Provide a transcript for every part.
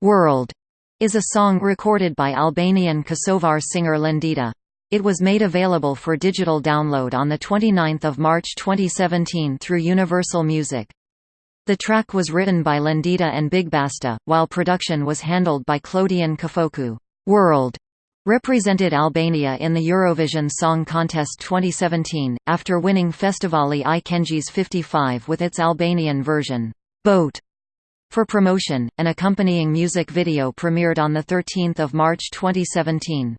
World is a song recorded by Albanian Kosovar singer Lindita. It was made available for digital download on 29 March 2017 through Universal Music. The track was written by Lindita and Big Basta, while production was handled by Klodian Qafoku. World represented Albania in the Eurovision Song Contest 2017, after winning Festivali i Këngës 55 with its Albanian version, Botë. For promotion, an accompanying music video premiered on 13 March 2017.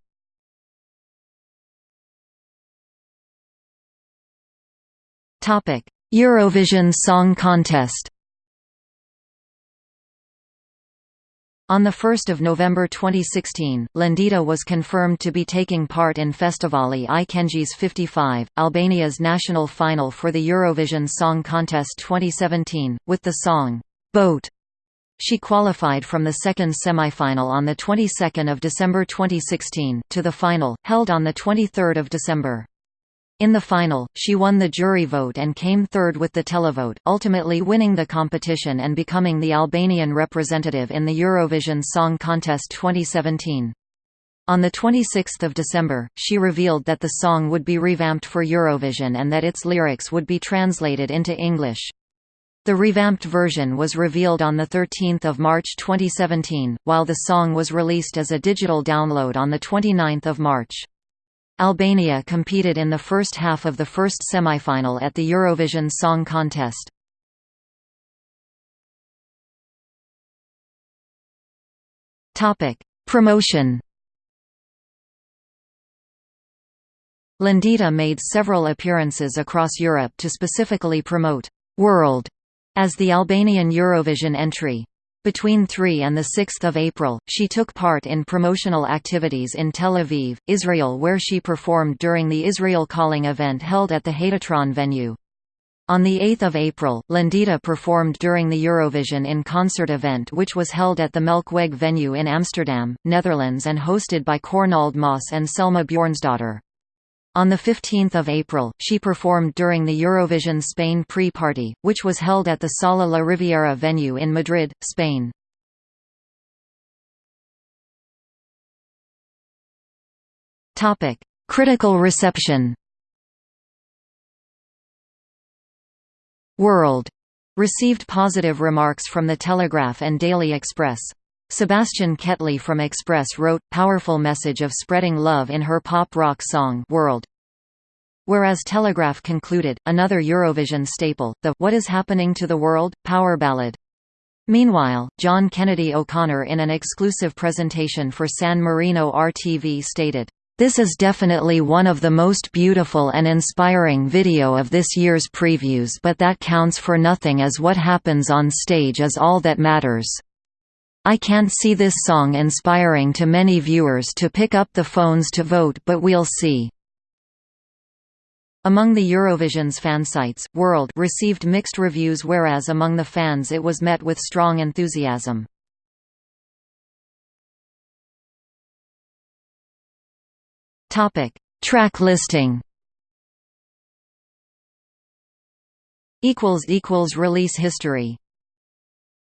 Eurovision Song Contest On 1 November 2016, Lindita was confirmed to be taking part in Festivali i Këngës 55, Albania's national final for the Eurovision Song Contest 2017, with the song, Botë. She qualified from the second semifinal on the 22nd of December 2016 to the final, held on the 23rd of December. In the final, she won the jury vote and came third with the televote, ultimately winning the competition and becoming the Albanian representative in the Eurovision Song Contest 2017. On 26 December, she revealed that the song would be revamped for Eurovision and that its lyrics would be translated into English. The revamped version was revealed on 13 March 2017, while the song was released as a digital download on 29 March. Albania competed in the first half of the first semifinal at the Eurovision Song Contest. Promotion Lindita made several appearances across Europe to specifically promote «World» as the Albanian Eurovision entry. Between 3 and 6 April, she took part in promotional activities in Tel Aviv, Israel where she performed during the Israel Calling event held at the Hatatron venue. On 8 April, Lindita performed during the Eurovision in Concert event which was held at the Melkweg venue in Amsterdam, Netherlands and hosted by Cornald Maas and Selma Bjornsdottir. On 15 April, she performed during the Eurovision Spain pre-party, which was held at the Sala La Riviera venue in Madrid, Spain. Critical reception World received positive remarks from The Telegraph and Daily Express. Sebastian Kettley from Express wrote, powerful message of spreading love in her pop-rock song World. Whereas Telegraph concluded, another Eurovision staple, the What is Happening to the World? power ballad. Meanwhile, John Kennedy O'Connor in an exclusive presentation for San Marino RTV stated, this is definitely one of the most beautiful and inspiring video of this year's previews but that counts for nothing as what happens on stage is all that matters. I can't see this song inspiring to many viewers to pick up the phones to vote but we'll see. Among the Eurovision's fansites, World received mixed reviews whereas among the fans it was met with strong enthusiasm. Track listing Release history